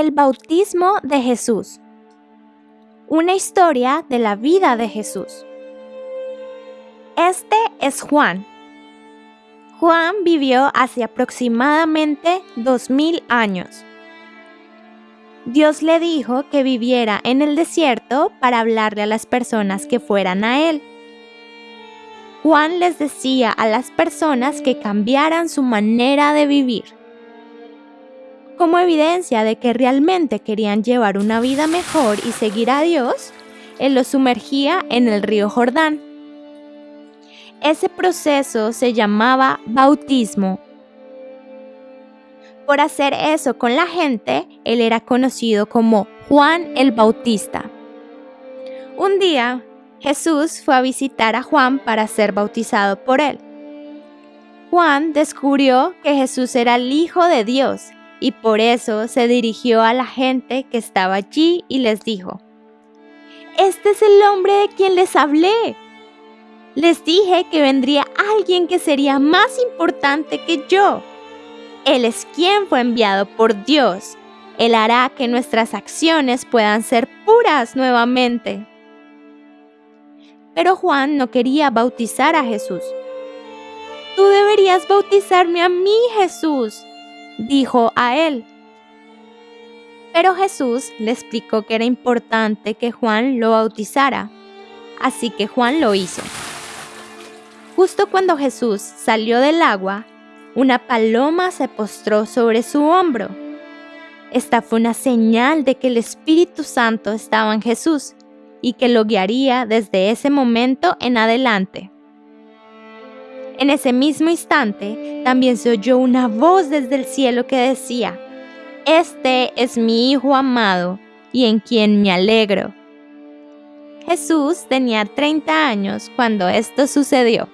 El bautismo de Jesús. Una historia de la vida de Jesús. Este es Juan. Juan vivió hace aproximadamente 2000 años. Dios le dijo que viviera en el desierto para hablarle a las personas que fueran a él. Juan les decía a las personas que cambiaran su manera de vivir. Como evidencia de que realmente querían llevar una vida mejor y seguir a Dios, Él los sumergía en el río Jordán. Ese proceso se llamaba bautismo por hacer eso con la gente, él era conocido como Juan el Bautista. Un día, Jesús fue a visitar a Juan para ser bautizado por él. Juan descubrió que Jesús era el Hijo de Dios y por eso se dirigió a la gente que estaba allí y les dijo, Este es el hombre de quien les hablé. Les dije que vendría alguien que sería más importante que yo él es quien fue enviado por Dios. Él hará que nuestras acciones puedan ser puras nuevamente. Pero Juan no quería bautizar a Jesús. Tú deberías bautizarme a mí, Jesús, dijo a él. Pero Jesús le explicó que era importante que Juan lo bautizara, así que Juan lo hizo. Justo cuando Jesús salió del agua, una paloma se postró sobre su hombro. Esta fue una señal de que el Espíritu Santo estaba en Jesús y que lo guiaría desde ese momento en adelante. En ese mismo instante también se oyó una voz desde el cielo que decía, Este es mi Hijo amado y en quien me alegro. Jesús tenía 30 años cuando esto sucedió.